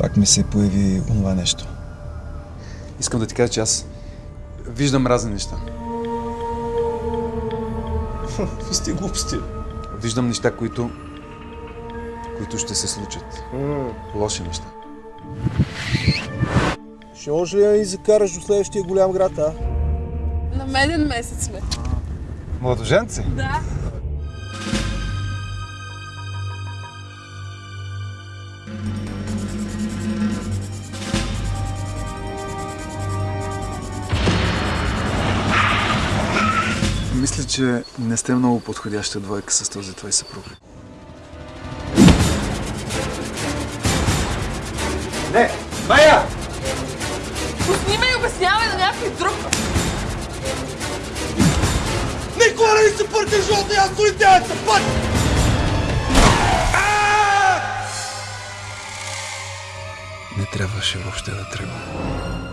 Пак ми се появи онова нещо. Искам да ти кажа, че аз виждам разни неща. Какви сте глупости? Виждам неща, които които ще се случат. Лоши неща. Ще може ли да ни закараш до следващия голям град, а? На меден месец сме. Младоженци? Да. Мисля, че не сте много подходяща двойка с този твой съпруг. Не! Майя! Пусни ме и обяснявай на някой друг. Никога не се пърти живота, аз солитеят път! Не трябваше въобще да тръгва.